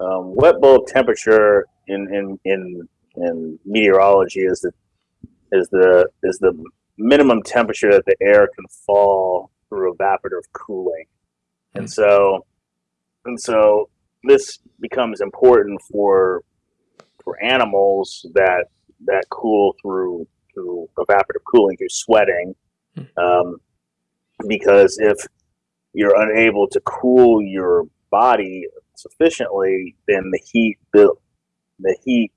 um, wet bulb temperature in, in, in, in meteorology is the, is the, is the minimum temperature that the air can fall through evaporative cooling. And Mm. so, and so this becomes important for, for animals that, that cool through, through evaporative cooling, through sweating. Mm. Um, because if you're unable to cool your body sufficiently, then the heat build, the heat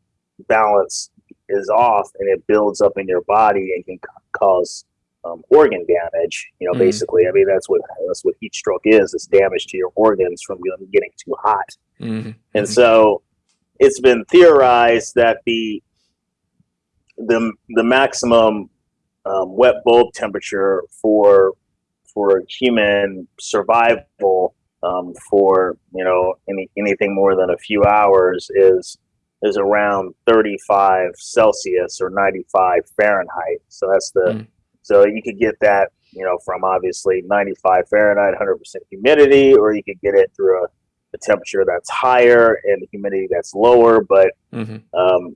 balance is off, and it builds up in your body and can cause um, organ damage. You know, Mm. basically, I mean that's what that's what heat stroke is. It's damage to your organs from getting too hot. Mhm. And so it's been theorized that the the the maximum um, wet bulb temperature for for human survival um, for you know any anything more than a few hours is is around 35 Celsius or 95 Fahrenheit. So that's the Mm. so you could get that you know from obviously 95 Fahrenheit, 100% humidity, or you could get it through a, a temperature that's higher and the humidity that's lower. But Mhm. um,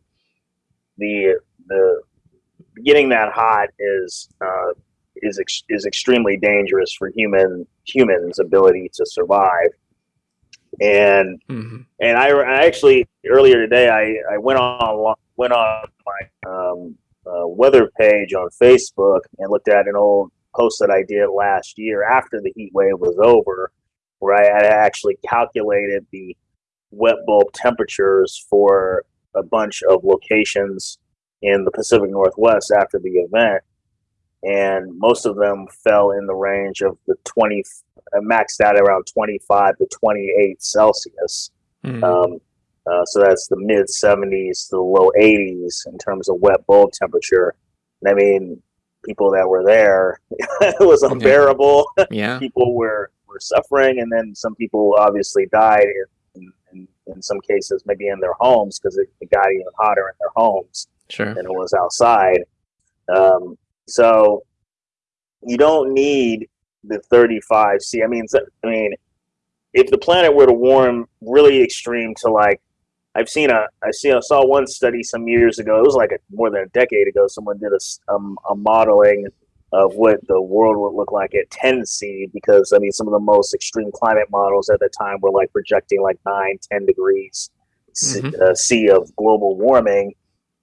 the the getting that hot is uh, is ex- is extremely dangerous for human humans' ability to survive. And Mhm. and I, I actually earlier today I, I went on went on my um, uh, weather page on Facebook and looked at an old post that I did last year after the heat wave was over, where I had actually calculated the wet bulb temperatures for a bunch of locations in the Pacific Northwest after the event, and most of them fell in the range of the 20 uh, maxed out around 25 to 28 Celsius. Mhm. Um, uh, so that's the mid 70s to the low 80s in terms of wet bulb temperature. And I mean, people that were there, it was unbearable. yeah. people were, were suffering, and then some people obviously died in, in, in some cases, maybe in their homes because it, it got even hotter in their homes Sure. than it was outside. Um, so you don't need the 35 C. I mean, I mean, if the planet were to warm really extreme to like, I've seen a, I see, I saw one study some years ago. It was like a, more than a decade ago. Someone did a, um, a modeling of what the world would look like at 10 C because I mean, some of the most extreme climate models at the time were like projecting like nine, 10 degrees C, Mhm. uh, C of global warming.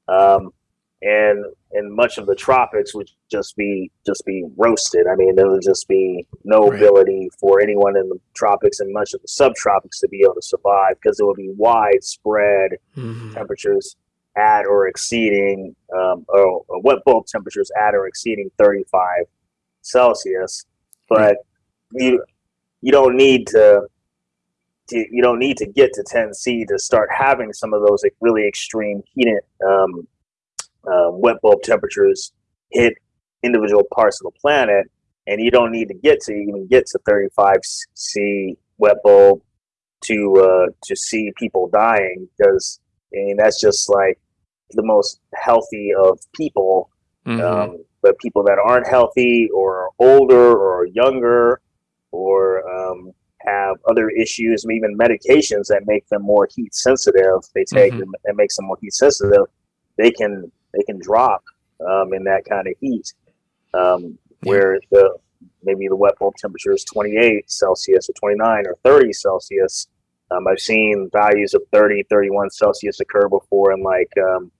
Um, and and much of the tropics would just be just be roasted. I mean, there would just be no Right. ability for anyone in the tropics and much of the subtropics to be able to survive because it would be widespread Mhm. temperatures at or exceeding um, or, or wet bulb temperatures at or exceeding 35 Celsius. But you you don't need to, to you don't need to get to 10 C to start having some of those like, really extreme heat um, uh, wet bulb temperatures hit individual parts of the planet, and you don't need to get to even get to 35 C wet bulb to uh, to see people dying because I mean that's just like the most healthy of people. Mhm. Um, but people that aren't healthy or older or younger or um, have other issues, even medications that make them more heat sensitive, they take Mhm. them and makes them more heat sensitive. They can they can drop um, in that kind of heat. Um. Where the maybe the wet bulb temperature is 28 Celsius or 29 or 30 Celsius. Um, I've seen values of 30, 31 Celsius occur before in like um,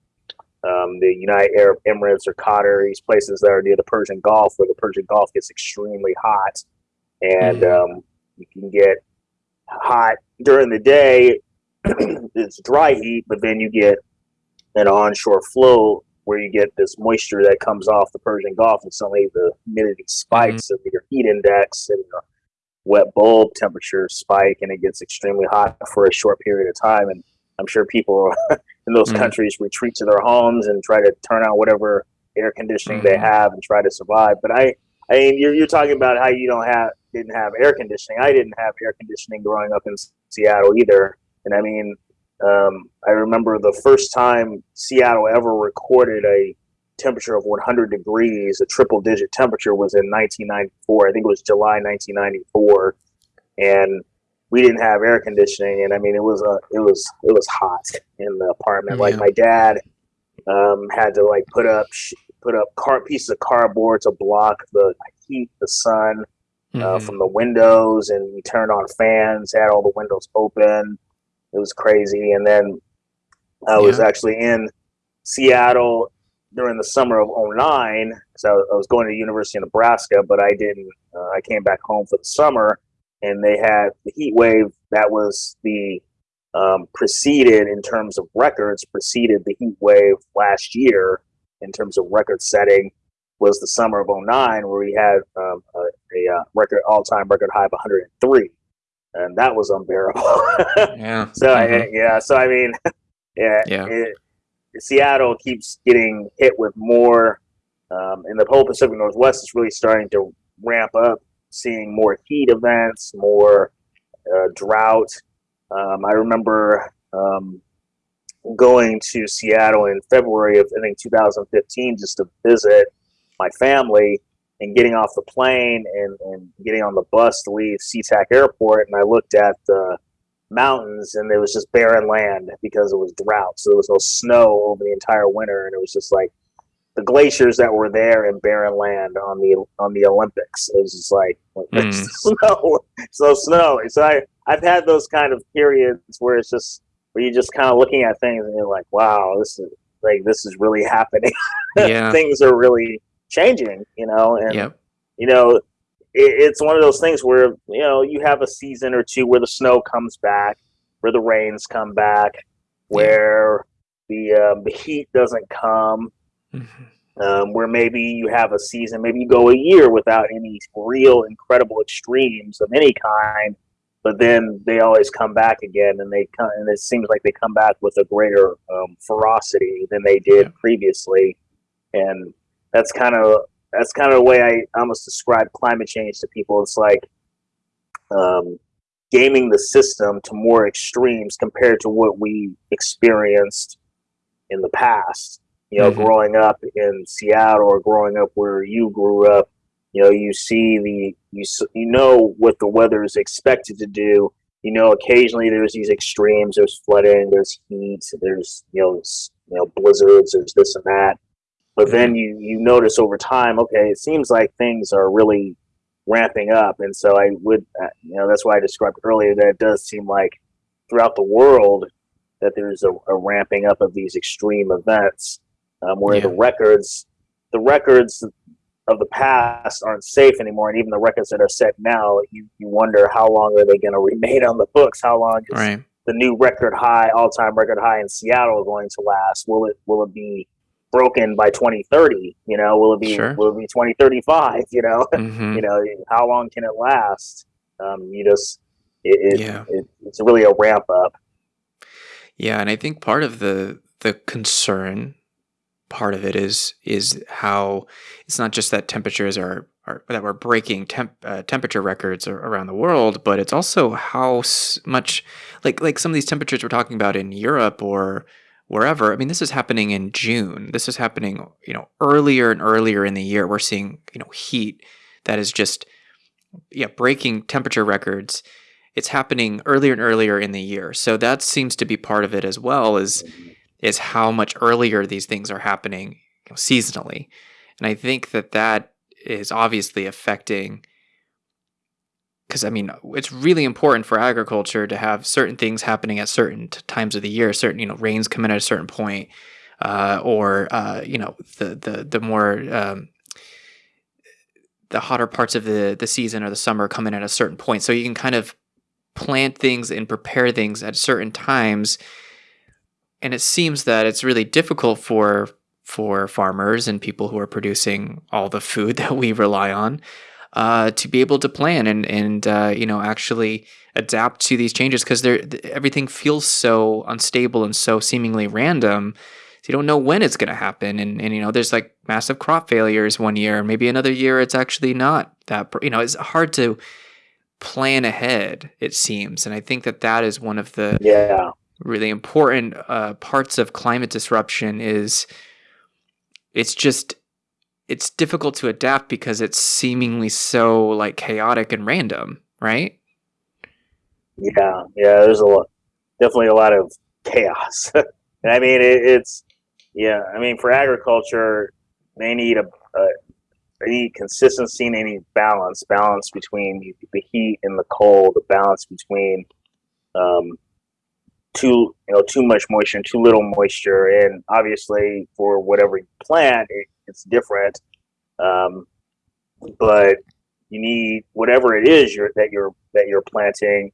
um, the United Arab Emirates or Qatar, these places that are near the Persian Gulf, where the Persian Gulf gets extremely hot, and Mhm. um, you can get hot during the day. it's dry heat, but then you get an onshore flow where you get this moisture that comes off the Persian Gulf, and suddenly the humidity spikes, and your heat index and your wet bulb temperature spike, and it gets extremely hot for a short period of time. And I'm sure people in those Mhm. countries retreat to their homes and try to turn on whatever air conditioning they Mhm. have and try to survive. But I, I mean, you're, you're talking about how you don't have didn't have air conditioning. I didn't have air conditioning growing up in Seattle either. And I mean, um, I remember the first time Seattle ever recorded a temperature of 100 degrees, a triple digit temperature, was in 1994. I think it was July 1994. And we didn't have air conditioning, and I mean it was a it was it was hot in the apartment. Like my dad um, had to like put up put up car pieces of cardboard to block the heat, the sun uh, Mhm. from the windows, and we turned on fans, had all the windows open. It was crazy, and then I was Yeah. actually in Seattle during the summer of 09 because I, was- I was going to the University of Nebraska, but I didn't. Uh, I came back home for the summer, and they had the heat wave that was the um, preceded in terms of records preceded the heat wave last year in terms of record setting was the summer of 09 where we had um, a, a uh, record all-time record high of 103 and that was unbearable yeah. so I, Mhm. yeah so i mean yeah, Yeah. It, seattle keeps getting hit with more um, and the whole pacific northwest is really starting to ramp up seeing more heat events more uh, drought um, i remember um, going to seattle in february of i think 2015 just to visit my family and getting off the plane and, and getting on the bus to leave SeaTac Airport, and I looked at the mountains, and there was just barren land because it was drought. So there was no snow over the entire winter, and it was just like the glaciers that were there in barren land on the on the Olympics. It was just like there's Mm. snow, so snow. So I I've had those kind of periods where it's just where you're just kind of looking at things and you're like, wow, this is like this is really happening. Yeah. things are really changing, you know, and Yep. you know, it, it's one of those things where you know you have a season or two where the snow comes back, where the rains come back, where the um, the heat doesn't come, Mhm. um, where maybe you have a season, maybe you go a year without any real incredible extremes of any kind, but then they always come back again, and they come, and it seems like they come back with a greater um, ferocity than they did Yeah. previously, and that's kind of that's kind of the way I almost describe climate change to people. It's like um, gaming the system to more extremes compared to what we experienced in the past. You know, Mhm. growing up in Seattle or growing up where you grew up, you know, you see the you you know what the weather is expected to do. You know, occasionally there's these extremes. There's flooding. There's heat. There's you know you know blizzards. There's this and that. But then you you notice over time, okay, it seems like things are really ramping up, and so I would, uh, you know, that's why I described earlier that it does seem like throughout the world that there's a, a ramping up of these extreme events, um, where the records, the records of the past aren't safe anymore, and even the records that are set now, you, you wonder how long are they going to remain on the books? How long is Right. the new record high, all time record high in Seattle going to last? Will it will it be broken by 2030? You know, will it be Sure. will it be 2035? You know, hmm you know, how long can it last? Um, you just it, it, Yeah. it it's really a ramp up. Yeah, and I think part of the the concern part of it is is how it's not just that temperatures are, are that we're breaking temp, uh, temperature records around the world, but it's also how s- much like like some of these temperatures we're talking about in Europe or wherever. I mean, this is happening in June. This is happening, you know, earlier and earlier in the year. We're seeing, you know, heat that is just yeah, breaking temperature records. It's happening earlier and earlier in the year. So that seems to be part of it as well is is how much earlier these things are happening you know, seasonally. And I think that that is obviously affecting because I mean it's really important for agriculture to have certain things happening at certain times of the year. Certain you know rains come in at a certain point, uh, or uh, you know the the the more um, the hotter parts of the the season or the summer come in at a certain point. So you can kind of plant things and prepare things at certain times. And it seems that it's really difficult for for farmers and people who are producing all the food that we rely on uh, to be able to plan and and uh, you know actually adapt to these changes because they're everything feels so unstable and so seemingly random. So you don't know when it's going to happen, and and you know there's like massive crop failures one year, and maybe another year it's actually not that. You know, it's hard to plan ahead. It seems, and I think that that is one of the Yeah, really important uh, parts of climate disruption is it's just it's difficult to adapt because it's seemingly so like chaotic and random right Yeah, yeah. There's a lot, definitely a lot of chaos. and I mean, it, it's yeah. I mean, for agriculture, they need a, a they need consistency and they need balance. Balance between the heat and the cold. The balance between um, too you know too much moisture and too little moisture. And obviously, for whatever you plant, it, it's different. Um, but you need whatever it is you're, that you're that you're planting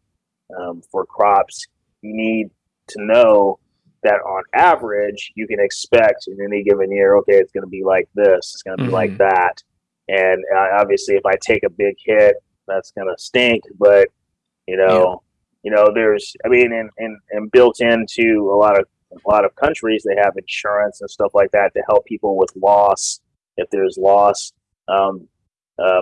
um, for crops. You need to know that on average you can expect in any given year. Okay, it's going to be like this. It's going to be mm-hmm. like that. And uh, obviously, if I take a big hit, that's going to stink. But you know. You know, there's I mean, and, and and built into a lot of a lot of countries, they have insurance and stuff like that to help people with loss if there's loss. Um, uh,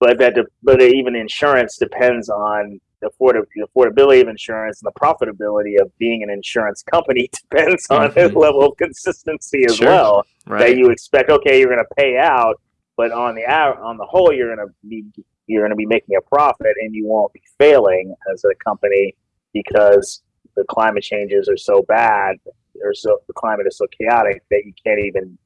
but that, de- but even insurance depends on the, afford- the affordability of insurance and the profitability of being an insurance company depends on mm-hmm. the level of consistency as sure. well. Right. That you expect, okay, you're going to pay out, but on the hour, on the whole, you're going to be you're going to be making a profit, and you won't be failing as a company because the climate changes are so bad, or so the climate is so chaotic that you can't even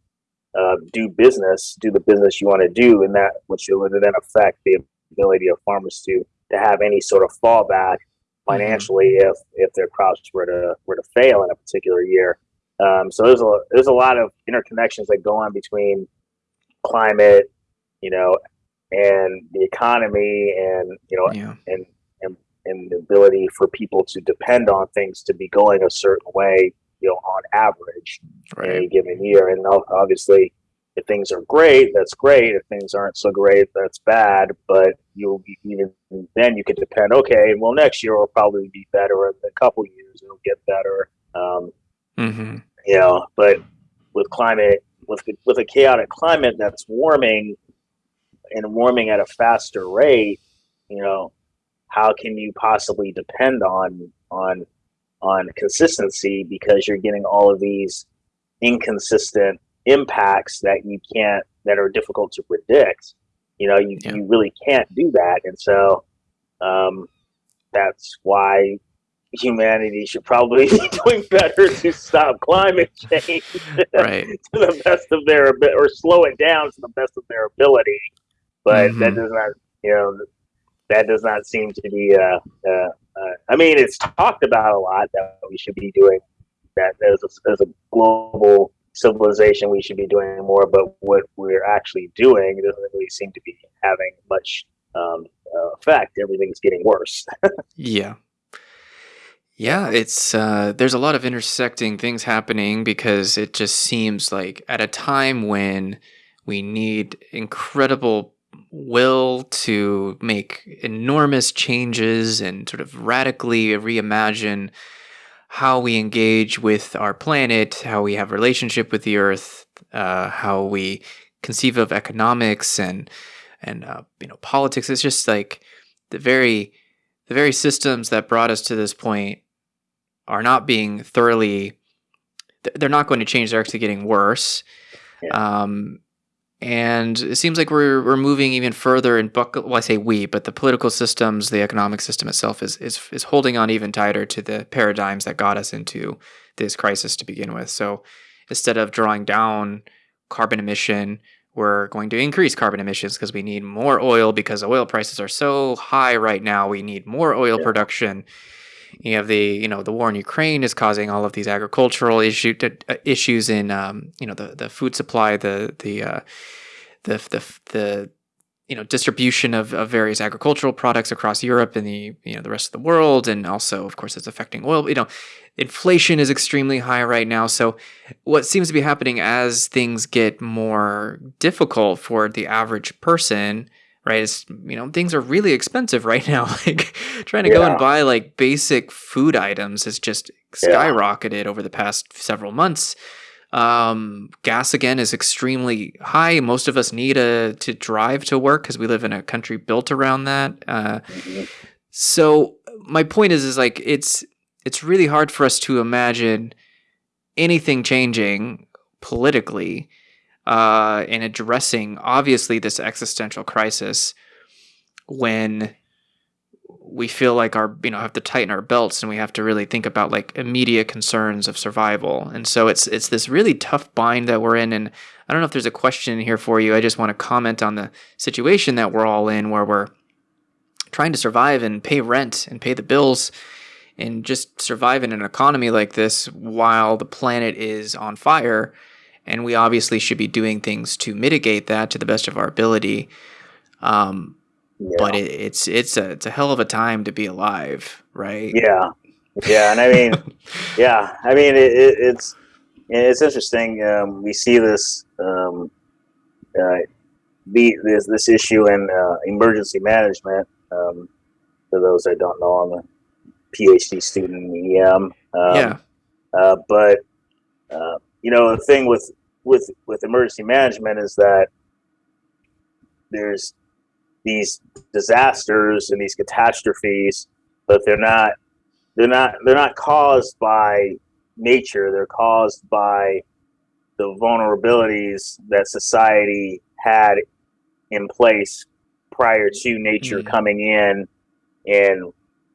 uh, do business, do the business you want to do, and that which would then affect the ability of farmers to to have any sort of fallback financially mm-hmm. if if their crops were to were to fail in a particular year. Um, so there's a there's a lot of interconnections that go on between climate, you know, and the economy, and you know, yeah. and, and and the ability for people to depend on things to be going a certain way you know, on average right. in any given year. And obviously, if things are great, that's great. If things aren't so great, that's bad. But you'll be, even then you can depend. Okay, well, next year will probably be better. In a couple years, it'll get better. Um, mm-hmm. You know, but with climate, with with a chaotic climate that's warming and warming at a faster rate, you know, how can you possibly depend on on on consistency because you're getting all of these inconsistent impacts that you can't that are difficult to predict you know you, yeah. you really can't do that and so um, that's why humanity should probably be doing better to stop climate change right. to the best of their or slow it down to the best of their ability but mm-hmm. that does not you know that does not seem to be uh, uh, uh, I mean, it's talked about a lot that we should be doing that as a, as a global civilization. We should be doing more, but what we're actually doing doesn't really seem to be having much um, uh, effect. Everything's getting worse. yeah. Yeah, it's uh, there's a lot of intersecting things happening because it just seems like at a time when we need incredible will to make enormous changes and sort of radically reimagine how we engage with our planet, how we have relationship with the earth, uh, how we conceive of economics and and uh, you know politics. It's just like the very the very systems that brought us to this point are not being thoroughly. They're not going to change. They're actually getting worse. Yeah. Um, and it seems like we're we're moving even further in buckle. Well, I say we, but the political systems, the economic system itself, is is is holding on even tighter to the paradigms that got us into this crisis to begin with. So instead of drawing down carbon emission, we're going to increase carbon emissions because we need more oil because oil prices are so high right now. We need more oil yeah. production. You have the you know the war in Ukraine is causing all of these agricultural issue uh, issues in um, you know the the food supply, the the uh, the the the you know distribution of, of various agricultural products across Europe and the you know the rest of the world, and also of course it's affecting oil. You know, inflation is extremely high right now. So what seems to be happening as things get more difficult for the average person right? It's, you know, things are really expensive right now. like trying to yeah. go and buy like basic food items has just skyrocketed yeah. over the past several months. Um, gas again is extremely high. Most of us need a, to drive to work because we live in a country built around that. Uh, mm-hmm. So my point is, is like it's it's really hard for us to imagine anything changing politically uh, in addressing obviously this existential crisis when we feel like our you know have to tighten our belts and we have to really think about like immediate concerns of survival. And so it's it's this really tough bind that we're in. And i don't know if there's a question here for you. I just want to comment on the situation that we're all in where we're trying to survive and pay rent and pay the bills and just survive in an economy like this while the planet is on fire and we obviously should be doing things to mitigate that to the best of our ability um, Yeah. but it, it's it's a it's a hell of a time to be alive, right? yeah, yeah, and I mean, yeah, I mean, it, it, it's it's interesting. Um, we see this um, uh, the this this issue in uh, emergency management. Um, for those that don't know, I'm a PhD student in EM. Um, yeah, Uh, but uh, you know, the thing with with with emergency management is that there's these disasters and these catastrophes, but they're not they're not they're not caused by nature. They're caused by the vulnerabilities that society had in place prior to nature Mhm. coming in and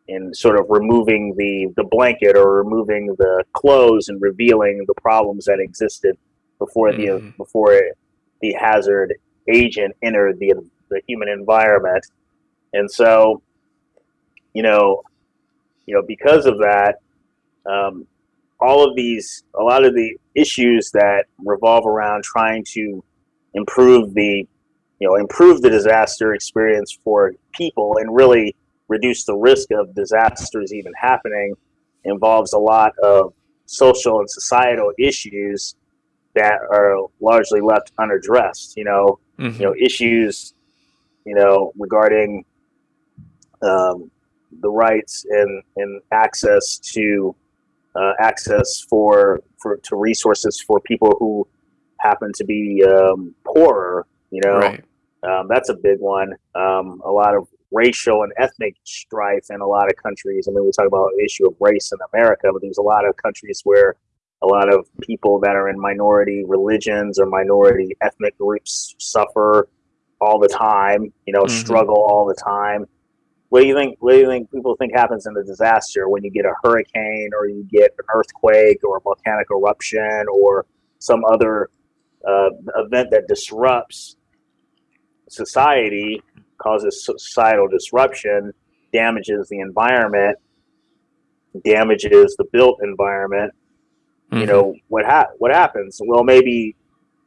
and sort of removing the the blanket or removing the clothes and revealing the problems that existed before the Mhm. before the hazard agent entered the the human environment and so you know you know because of that um, all of these a lot of the issues that revolve around trying to improve the you know improve the disaster experience for people and really reduce the risk of disasters even happening involves a lot of social and societal issues that are largely left unaddressed you know Mhm. you know issues you know regarding um, the rights and, and access to uh, access for for to resources for people who happen to be um, poorer you know right. um, that's a big one. Um, a lot of racial and ethnic strife in a lot of countries. I mean, we talk about the issue of race in America, but there's a lot of countries where a lot of people that are in minority religions or minority ethnic groups suffer all the time. You know, Mhm. struggle all the time. What do you think? What do you think people think happens in a disaster when you get a hurricane or you get an earthquake or a volcanic eruption or some other uh, event that disrupts society, causes societal disruption, damages the environment, damages the built environment. You Mhm. know what ha- what happens? Well, maybe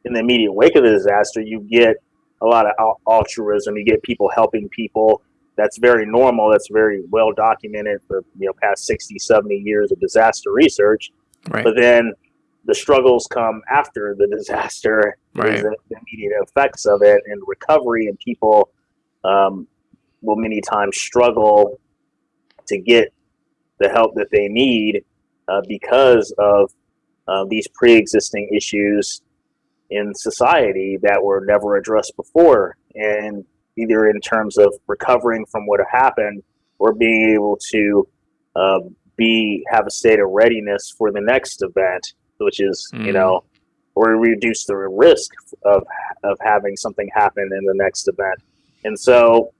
in the immediate wake of the disaster, you get a lot of altruism. You get people helping people. That's very normal. That's very well documented for you know past 60, 70 years of disaster research. right. But then the struggles come after the disaster, Right. is the immediate effects of it and recovery, and people um, will many times struggle to get the help that they need uh, because of uh, these pre-existing issues in society that were never addressed before, and either in terms of recovering from what happened or being able to uh, be have a state of readiness for the next event, which is you Mm. know, or reduce the risk of of having something happen in the next event. And so,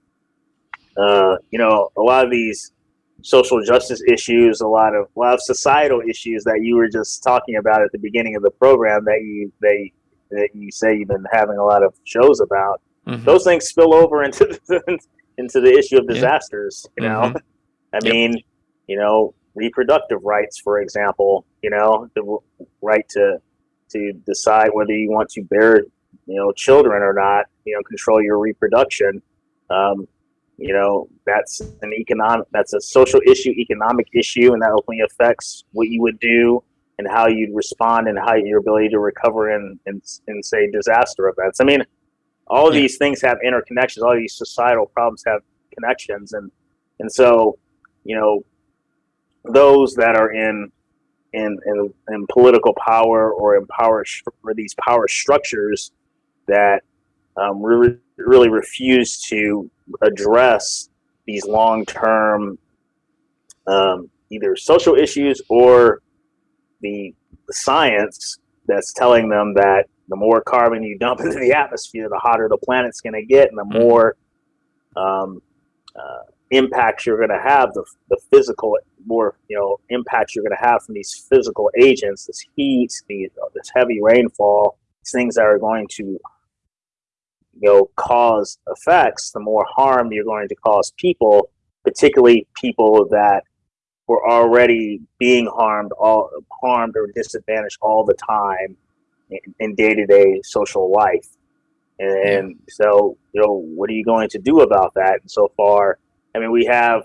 uh, you know, a lot of these social justice issues, a lot of a lot of societal issues that you were just talking about at the beginning of the program that you they that you say you've been having a lot of shows about. Mhm. Those things spill over into the, into the issue of Yeah. disasters. You know, Mhm. I Yep. mean, you know, reproductive rights, for example. You know, the right to to decide whether you want to bear, you know, children or not. You know, control your reproduction. Um, you know, that's an economic, that's a social issue, economic issue, and that ultimately affects what you would do and how you'd respond and how your ability to recover in, in, in say, disaster events. I mean, all Yeah. these things have interconnections. All these societal problems have connections, and and so, you know, those that are in in in, in political power or in power or these power structures that um, really really refuse to address these long term um, either social issues or the, the science that's telling them that the more carbon you dump into the atmosphere, the hotter the planet's going to get, and the Mhm. more um, uh, impact you're going to have, the, the physical more you know impact you're going to have from these physical agents, this heat, the, this heavy rainfall, these things that are going to you know cause effects, the more harm you're going to cause people, particularly people that were already being harmed all harmed or disadvantaged all the time in day to day social life. And yeah. so, you know, what are you going to do about that? And so far, I mean, we have,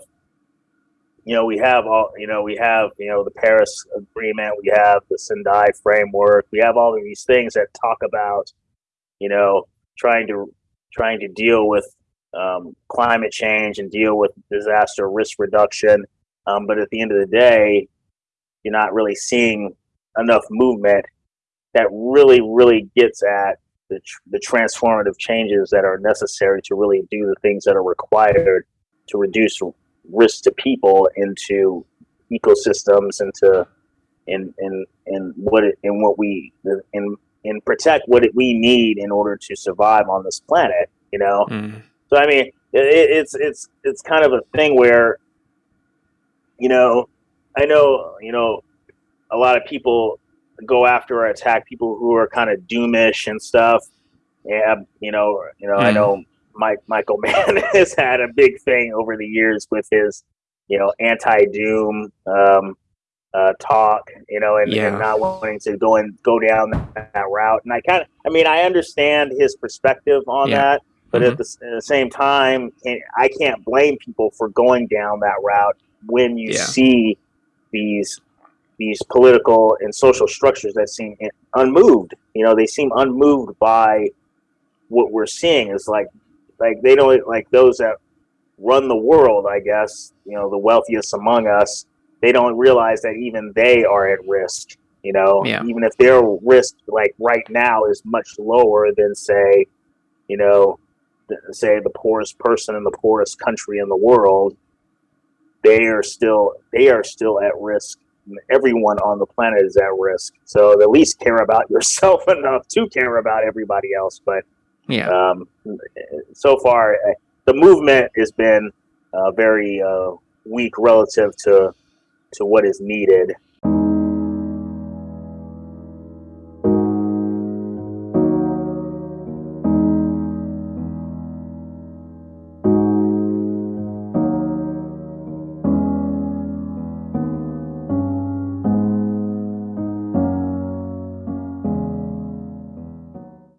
you know, we have all, you know, we have, you know, the Paris Agreement, we have the Sendai framework, we have all of these things that talk about, you know, trying to trying to deal with um, climate change and deal with disaster risk reduction. Um, but at the end of the day, you're not really seeing enough movement that really, really gets at the, the transformative changes that are necessary to really do the things that are required to reduce risk to people into ecosystems into in in in what it, in what we in in protect what we need in order to survive on this planet you know mm. so i mean it, it's it's it's kind of a thing where you know i know you know a lot of people go after or attack people who are kind of doomish and stuff yeah you know you know mm. i know Mike Michael Mann has had a big thing over the years with his, you know, anti-doom um, uh, talk, you know, and, yeah. and, not wanting to go and go down that, that route. And I kind of, I mean, I understand his perspective on yeah. that, but mm-hmm. at, the, at, the, same time, I can't blame people for going down that route when you yeah. see these these political and social structures that seem unmoved. You know, they seem unmoved by what we're seeing. Is like like they don't like those that run the world i guess you know the wealthiest among us they don't realize that even they are at risk you know yeah. even if their risk like right now is much lower than say you know say the poorest person in the poorest country in the world they are still they are still at risk everyone on the planet is at risk so at least care about yourself enough to care about everybody else but yeah. Um, so far, uh, the movement has been uh, very uh, weak relative to to what is needed.